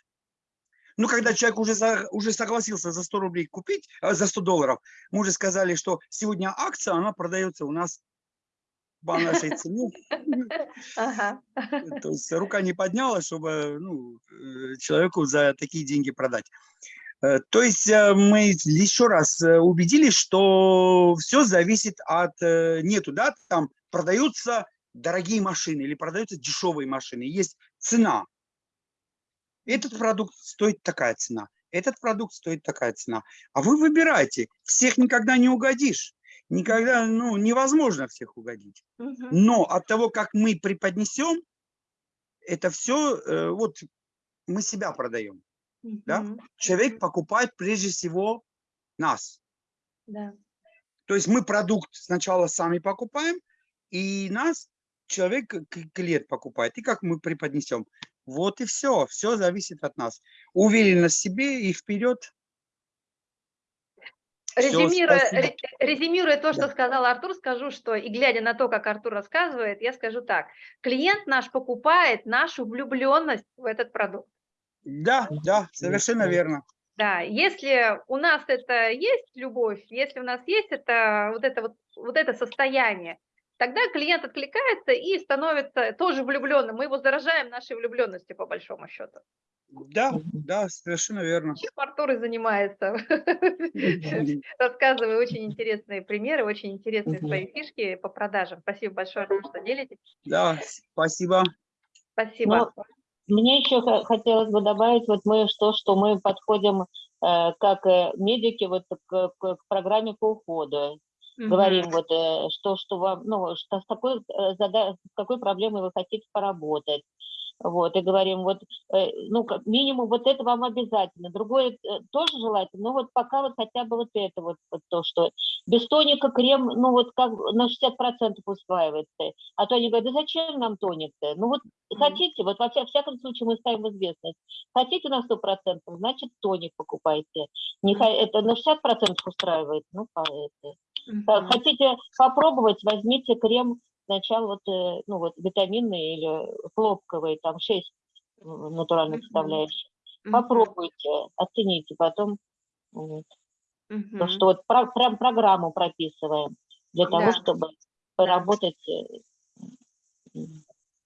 Ну, когда человек уже, за- уже согласился за 100 рублей купить, а, за 100 долларов, мы уже сказали, что сегодня акция, она продается у нас по нашей цене. Ага. То есть рука не поднялась, чтобы ну, э, человеку за такие деньги продать. Э, То есть э, мы еще раз э, убедились, что все зависит от... э, Нету, да, там продаются дорогие машины или продаются дешевые машины. Есть цена. Этот продукт стоит такая цена. Этот продукт стоит такая цена. А вы выбирайте. Всех никогда не угодишь. Никогда, ну, невозможно всех угодить. Мгм. Но от того, как мы преподнесем, это все, вот мы себя продаем. да? Мгм. Человек покупает прежде всего нас. Да. То есть мы продукт сначала сами покупаем, и нас человек, клиент покупает. И как мы преподнесем. Вот и все. Все зависит от нас. Уверенность в себе и вперед. Резюмируя, резюмируя то, что Да. сказал Артур, скажу, что и глядя на то, как Артур рассказывает, я скажу так. Клиент наш покупает нашу влюбленность в этот продукт. Да, да, совершенно верно. Да, если у нас это есть любовь, если у нас есть это вот это вот, вот это состояние, тогда клиент откликается и становится тоже влюбленным. Мы его заражаем нашей влюбленностью по большому счету. Да, да, совершенно верно. Чем Артур и занимается, рассказывая очень интересные примеры, очень интересные свои фишки по продажам. Спасибо большое, Артур, что делитесь. Да, спасибо. Спасибо. Мне еще хо- хотелось бы добавить, вот мы что, что мы подходим э, как э, медики вот к, к- к программе по уходу. Говорим вот, э, что, что вам, ну, что с такой, э, с какой проблемой вы хотите поработать. Вот, и говорим, вот, э, ну, как минимум, вот это вам обязательно. Другое тоже желательно, но вот пока вот хотя бы вот это вот, вот то, что без тоника крем, ну, вот как на 60% усваивается. А то они говорят, да зачем нам тоник-то? Ну, вот хотите, вот во вся- всяком случае мы ставим известность. Хотите на 100%, значит, тоник покупайте. Не, это на 60% устраивает, ну, по- это. Э. Хотите попробовать, возьмите крем сначала вот, э, ну, вот витаминный или хлопковый, там 6 натуральных Мгм. составляющих. Попробуйте, оцените, потом вот. То, что вот про- прям программу прописываем для того, Да. чтобы поработать. э,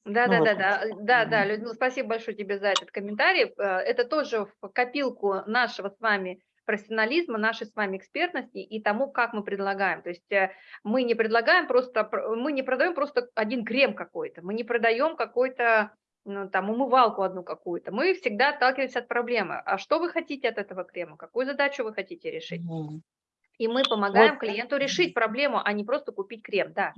Да, Ну да, вот. да, да, да, да, Людмила, спасибо большое тебе за этот комментарий. Э, Это тоже в копилку нашего с вами профессионализма, нашей с вами экспертности и тому, как мы предлагаем. То есть э, мы не предлагаем просто, пр- мы не продаем просто один крем какой-то, мы не продаем какой-то ну, там умывалку одну какую-то. Мы всегда отталкиваемся от проблемы. А что вы хотите от этого крема? Какую задачу вы хотите решить? И мы помогаем Вот. клиенту решить проблему, а не просто купить крем, да.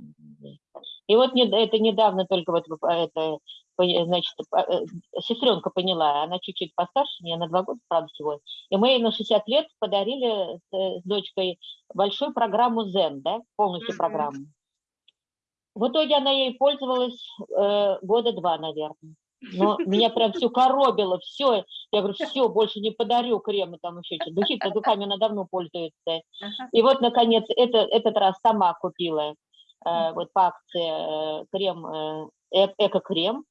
И вот это недавно только вот э, это, значит, сестренка поняла, она чуть-чуть постарше меня, на два года, правда, всего. И мы ей на 60 лет подарили с, э, с дочкой большую программу Zen, да, полностью программу. В итоге она ей пользовалась э, года два, наверное. Но меня прям все коробило, все. Я говорю, все, больше не подарю кремы там еще что-то. Духи-то духами она давно пользуется. И вот, наконец, это, этот раз сама купила э, вот по акции э, крем, э, э- эко-крем.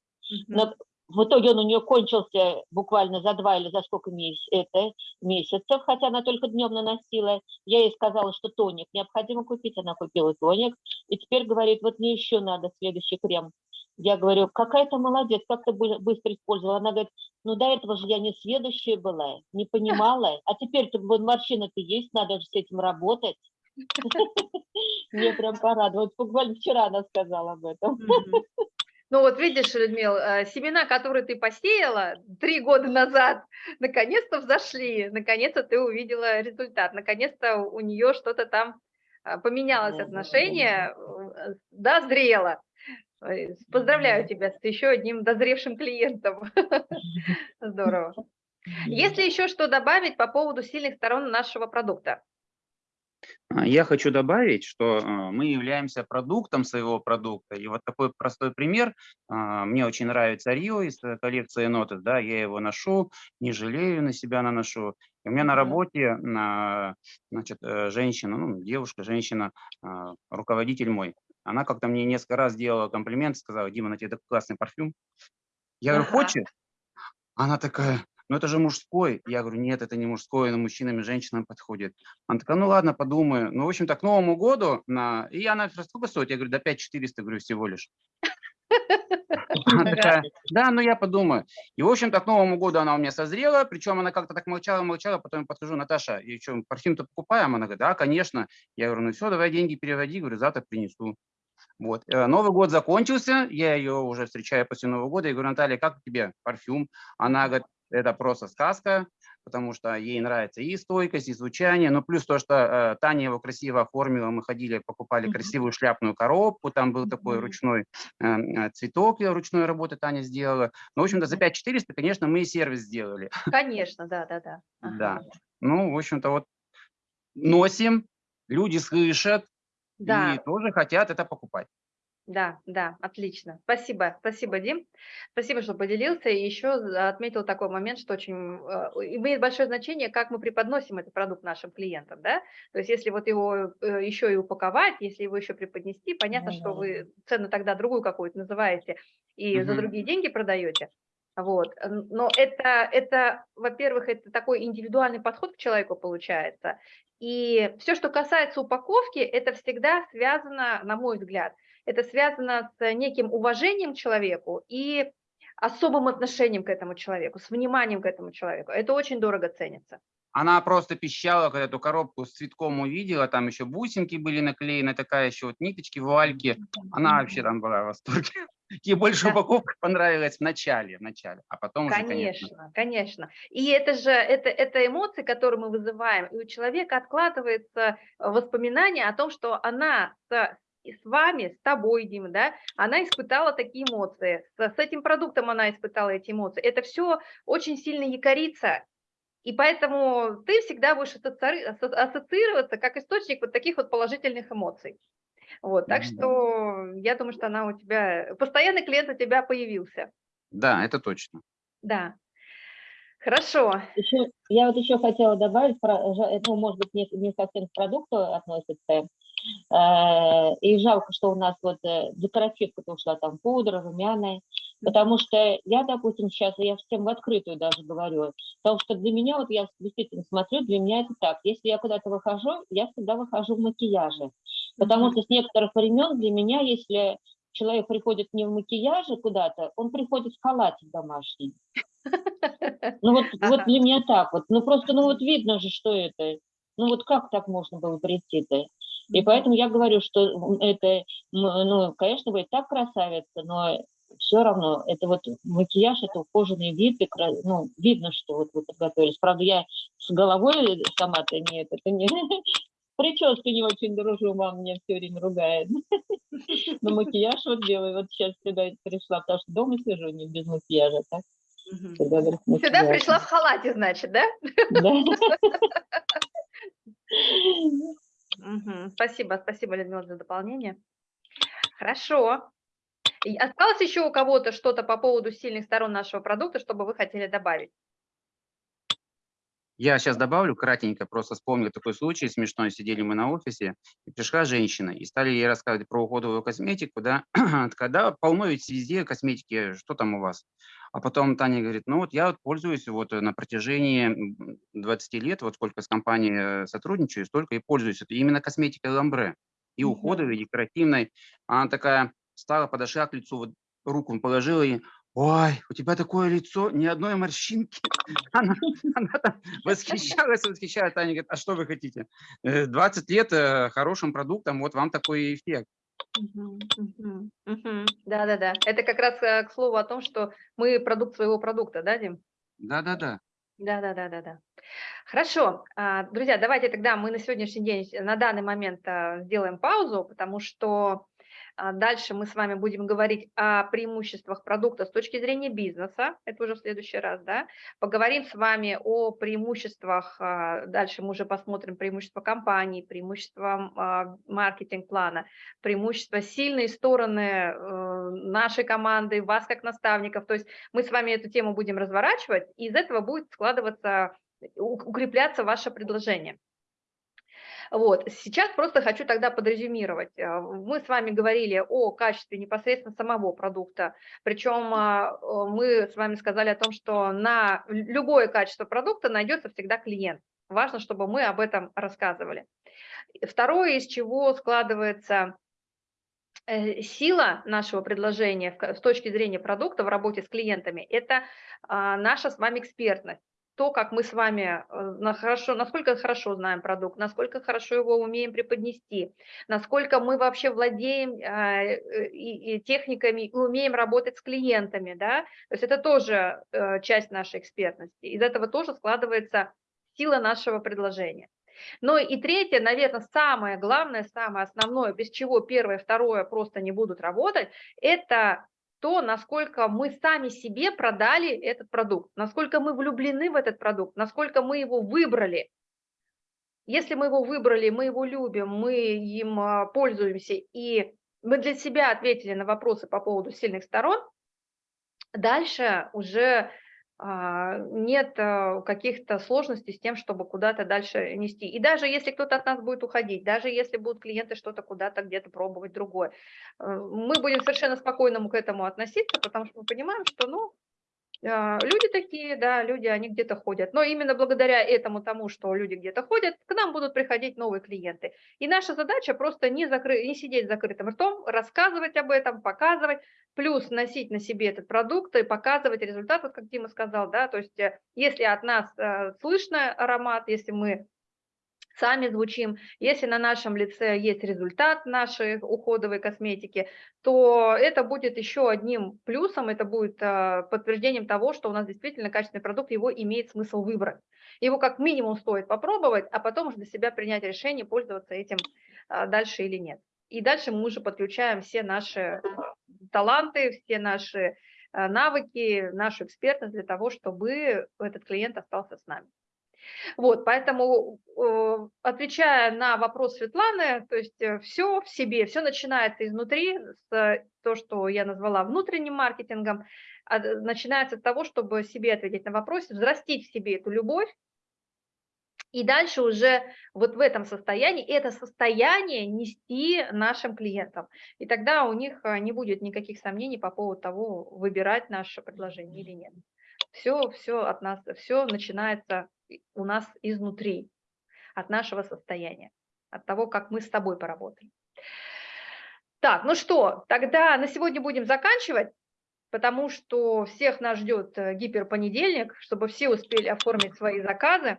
Но в итоге он у нее кончился буквально за два или за сколько месяцев, это, месяцев, хотя она только днем наносила. Я ей сказала, что тоник необходимо купить, она купила тоник. И теперь говорит, вот мне еще надо следующий крем. Я говорю, какая ты молодец, как ты бы- быстро использовала. Она говорит, ну до этого же я не следующая была, не понимала, а теперь-то вот морщина-то есть, надо же с этим работать. Мне прям порадовалось. Буквально вчера она сказала об этом. Ну вот видишь, Людмила, э, семена, которые ты посеяла три года назад, наконец-то взошли, наконец-то ты увидела результат, наконец-то у нее что-то там а, поменялось отношение, э, дозрело. Поздравляю тебя с еще одним дозревшим клиентом. Здорово. Есть ли еще что добавить по поводу сильных сторон нашего продукта? А, Я хочу добавить, что а, мы являемся продуктом своего продукта. И вот такой простой пример. а, Мне очень нравится Рио из э, коллекции Notes, да, я его ношу, не жалею, на себя наношу. И у меня на работе значит, э, женщина, ну, девушка, женщина, руководитель мой, она как-то мне несколько раз делала комплимент, сказала, Дима, на тебе такой классный парфюм. Я говорю, хочешь? Она такая, ну это же мужской. Я говорю, нет, это не мужской, но мужчинам и женщинам подходит. Она такая, ну ладно, подумаю. Ну, в общем-то, к Новому году, на... и она, говорит, сколько стоит? Я говорю, да 5400, говорю, всего лишь. Она такая, да, ну я подумаю. И, в общем-то, к Новому году она у меня созрела, причем она как-то так молчала, молчала, потом я подхожу, Наташа, и что, парфюм-то покупаем? Она говорит, да, конечно. Я говорю, ну все, давай деньги переводи, говорю, завтра принесу. Вот. э, Новый год закончился, я ее уже встречаю после Нового года, и говорю, Наталья, как тебе парфюм? Она говорит, это просто сказка, потому что ей нравится и стойкость, и звучание, но плюс то, что э, Таня его красиво оформила, мы ходили, покупали красивую шляпную коробку, там был такой ручной э, э, цветок ручной работы Таня сделала. Ну, в общем-то, за 5400, конечно, мы и сервис сделали. Конечно, да, да, да. Да. Ну, в общем-то, вот носим, люди слышат Да. и тоже хотят это покупать. Да, да, отлично. Спасибо, спасибо, Дим. Спасибо, что поделился. И еще отметил такой момент, что очень э, имеет большое значение, как мы преподносим этот продукт нашим клиентам, да. То есть, если вот его э, еще и упаковать, если его еще преподнести, понятно, что вы цену тогда другую какую-то называете и за Мгм. другие деньги продаете. Вот. Но это, это, во-первых, это такой индивидуальный подход к человеку получается. И все, что касается упаковки, это всегда связано, на мой взгляд, это связано с неким уважением к человеку и особым отношением к этому человеку, с вниманием к этому человеку. Это очень дорого ценится. Она просто пищала, когда эту коробку с цветком увидела, там еще бусинки были наклеены, такая еще вот ниточки, вуальки. Она вообще там была в восторге. Ей больше Да. упаковка понравилась в начале, в начале, а потом уже, конечно. Конечно, конечно. И это же, это, это эмоции, которые мы вызываем, и у человека откладывается воспоминание о том, что она с, и с вами, с тобой, Дима, да, она испытала такие эмоции, с, с этим продуктом она испытала эти эмоции. Это все очень сильно якорится, и поэтому ты всегда будешь ассоциироваться как источник вот таких вот положительных эмоций. Вот, так Мгм. что я думаю, что она у тебя, постоянный клиент у тебя появился. Да, это точно. Да. Хорошо. Еще, я вот еще хотела добавить, про, ну, может быть, не, не совсем к продукту относится, и жалко, что у нас вот э, декоративка ушла, там пудра, румяна, потому что я, допустим, сейчас, я всем в открытую даже говорю, потому что для меня, вот я действительно смотрю, для меня это так, если я куда-то выхожу, я всегда выхожу в макияже, потому что с некоторых времен для меня, если человек приходит не в макияже куда-то, он приходит в халате домашний. Ну вот, вот для меня так вот. Ну просто, ну вот видно же, что это. Ну вот как так можно было прийти-то? И поэтому я говорю, что это, ну, конечно, и так красавица, но все равно это вот макияж, это ухоженный вид, и, ну, видно, что вот вы подготовились. Правда, я с головой сама-то нет, это не прической не очень дружу, мама меня все время ругает. Но макияж вот делаю, вот сейчас сюда пришла, потому что дома сижу, не без макияжа, так? Сюда макияжем. пришла в халате, значит, да? Да. Спасибо, спасибо, Людмила, за дополнение. Хорошо. И осталось еще у кого-то что-то по поводу сильных сторон нашего продукта, чтобы вы хотели добавить? Я сейчас добавлю кратенько, просто вспомнил такой случай смешной. Сидели мы на офисе, и пришла женщина, и стали ей рассказывать про уходовую косметику, да, когда полно ведь везде косметики, что там у вас? А потом Таня говорит, ну вот я вот пользуюсь вот на протяжении м, 20 лет, вот сколько с компанией э, сотрудничаю, столько и пользуюсь. Это именно косметикой Ламбре, и уходовой, и декоративной. Она такая стала, подошла к лицу, вот руку положила и Ой, у тебя такое лицо, ни одной морщинки. Она, она там восхищалась, восхищалась. Таня говорит, а что вы хотите? Э, 20 лет э, хорошим продуктом, вот вам такой эффект. Да-да-да. Это как раз э, к слову о том, что мы продукт своего продукта, да, Дим? Да-да-да. Да-да-да-да-да. Хорошо. А, Друзья, давайте тогда мы на сегодняшний день, э, на данный момент а, сделаем паузу, потому что дальше мы с вами будем говорить о преимуществах продукта с точки зрения бизнеса, это уже в следующий раз, да. Поговорим с вами о преимуществах, а, дальше мы уже посмотрим преимущества компании, преимущества а, маркетинг-плана, преимущества, сильные стороны э, нашей команды, вас как наставников. То есть мы с вами эту тему будем разворачивать, и из этого будет складываться, укрепляться ваше предложение. Вот. Сейчас просто хочу тогда подрезюмировать. А, Мы с вами говорили о качестве непосредственно самого продукта, причем а, э, мы с вами сказали о том, что на любое качество продукта найдется всегда клиент. Важно, чтобы мы об этом рассказывали. Второе, из чего складывается э, сила нашего предложения с точки зрения продукта в работе с клиентами, это а, наша с вами экспертность. То, как мы с вами э, хорошо, насколько хорошо знаем продукт, насколько хорошо его умеем преподнести, насколько мы вообще владеем а, э, и, и техниками и умеем работать с клиентами, да, то есть это тоже э, часть нашей экспертности. Из этого тоже складывается сила нашего предложения. Ну и третье, наверное, самое главное, самое основное, без чего первое второе просто не будут работать, это то, насколько мы сами себе продали этот продукт, насколько мы влюблены в этот продукт, насколько мы его выбрали. Если мы его выбрали, мы его любим, мы им а, пользуемся, и мы для себя ответили на вопросы по поводу сильных сторон, дальше уже нет а, каких-то сложностей с тем, чтобы куда-то дальше нести. И даже если кто-то от нас будет уходить, даже если будут клиенты что-то куда-то где-то пробовать другое, э, мы будем совершенно спокойно к этому относиться, потому что мы понимаем, что, ну, а, люди такие, да, люди, они где-то ходят. Но именно благодаря этому тому, что люди где-то ходят, к нам будут приходить новые клиенты. И наша задача просто не, закры... не сидеть закрытым ртом, рассказывать об этом, показывать, плюс носить на себе этот продукт и показывать результат, вот как Дима сказал, да, то есть э, если от нас э, слышно аромат, если мы сами звучим, если на нашем лице есть результат нашей уходовой косметики, то это будет еще одним плюсом, это будет э, подтверждением того, что у нас действительно качественный продукт, его имеет смысл выбрать. Его как минимум стоит попробовать, а потом уже для себя принять решение, пользоваться этим а, дальше или нет. И дальше мы уже подключаем все наши таланты, все наши э, навыки, нашу экспертность для того, чтобы этот клиент остался с нами. Вот, поэтому, э, отвечая на вопрос Светланы, то есть все в себе, все начинается изнутри, с э, то, что я назвала внутренним маркетингом, а, д- начинается с того, чтобы себе ответить на вопрос, взрастить в себе эту любовь, и дальше уже вот в этом состоянии, это состояние нести нашим клиентам. И тогда у них не будет никаких сомнений по поводу того, выбирать наше предложение или нет. Все, все от нас, все начинается у нас изнутри, от нашего состояния, от того, как мы с тобой поработали. Так, ну что, тогда на сегодня будем заканчивать, потому что всех нас ждет э, гиперпонедельник, чтобы все успели оформить свои заказы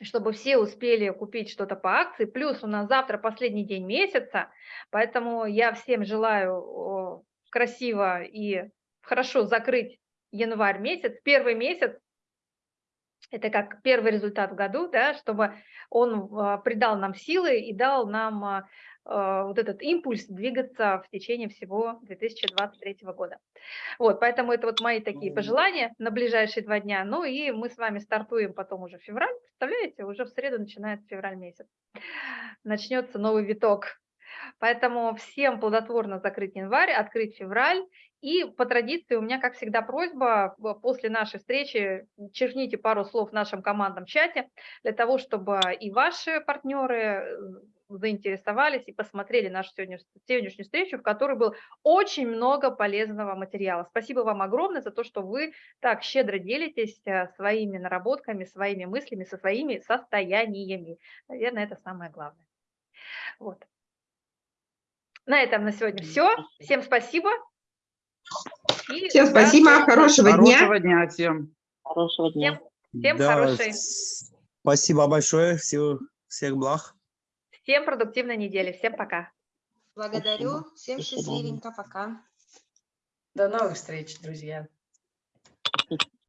чтобы все успели купить что-то по акции. Плюс у нас завтра последний день месяца, поэтому я всем желаю красиво и хорошо закрыть январь месяц. Первый месяц Это как первый результат в году, да, чтобы он а, придал нам силы и дал нам а, а, вот этот импульс двигаться в течение всего 2023 года. Вот, поэтому это вот мои такие пожелания на ближайшие два дня. Ну и мы с вами стартуем потом уже в февраль, представляете, уже в среду начинается февраль месяц. Начнется новый виток. Поэтому всем плодотворно закрыть январь, открыть февраль. И по традиции у меня, как всегда, просьба в- после нашей встречи черните пару слов в нашем командном чате для того, чтобы и ваши партнеры э, заинтересовались и посмотрели нашу сегодняшнюю, сегодняшнюю встречу, в которой было очень много полезного материала. Спасибо вам огромное за то, что вы так щедро делитесь э, своими наработками, своими мыслями, со своими состояниями. Наверное, это самое главное. Вот. На этом на сегодня все. Всем спасибо. И Всем спасибо, хорошего дня. Хорошего дня всем. Хорошего дня. Всем, всем Да, хорошей, Спасибо большое. Всего, всех благ. всем продуктивной недели. Всем пока. Благодарю. Всем счастливенько. Пока. До новых встреч, друзья.